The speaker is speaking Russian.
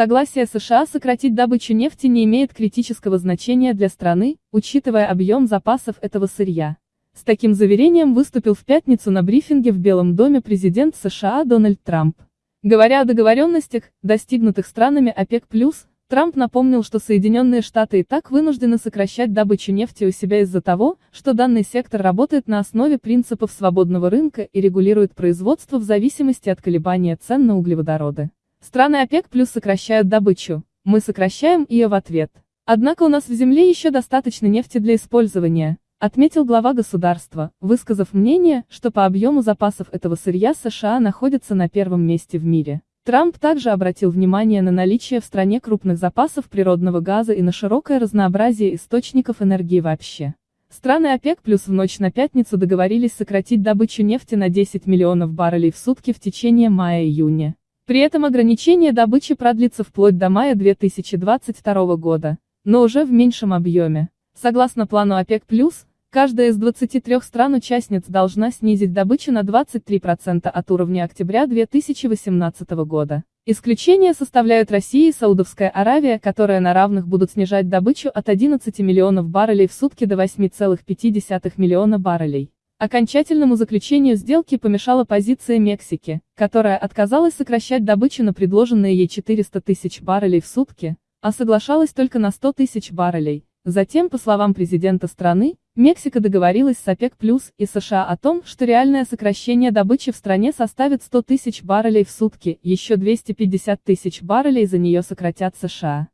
Согласие США сократить добычу нефти не имеет критического значения для страны, учитывая объем запасов этого сырья. С таким заверением выступил в пятницу на брифинге в Белом доме президент США Дональд Трамп. Говоря о договоренностях, достигнутых странами ОПЕК+, Трамп напомнил, что Соединенные Штаты и так вынуждены сокращать добычу нефти у себя из-за того, что данный сектор работает на основе принципов свободного рынка и регулирует производство в зависимости от колебания цен на углеводороды. Страны ОПЕК плюс сокращают добычу, мы сокращаем ее в ответ. Однако у нас в земле еще достаточно нефти для использования, отметил глава государства, высказав мнение, что по объему запасов этого сырья США находится на первом месте в мире. Трамп также обратил внимание на наличие в стране крупных запасов природного газа и на широкое разнообразие источников энергии вообще. Страны ОПЕК плюс в ночь на пятницу договорились сократить добычу нефти на 10 миллионов баррелей в сутки в течение мая-июня. При этом ограничение добычи продлится вплоть до мая 2022 года, но уже в меньшем объеме. Согласно плану ОПЕК+, Каждая из 23 стран-участниц должна снизить добычу на 23% от уровня октября 2018 года. Исключение составляют Россия и Саудовская Аравия, которые на равных будут снижать добычу от 11 миллионов баррелей в сутки до 8,5 миллиона баррелей. Окончательному заключению сделки помешала позиция Мексики, которая отказалась сокращать добычу на предложенные ей 400 тысяч баррелей в сутки, а соглашалась только на 100 тысяч баррелей. Затем, по словам президента страны, Мексика договорилась с ОПЕК+, и США о том, что реальное сокращение добычи в стране составит 100 тысяч баррелей в сутки, еще 250 тысяч баррелей за нее сократят США.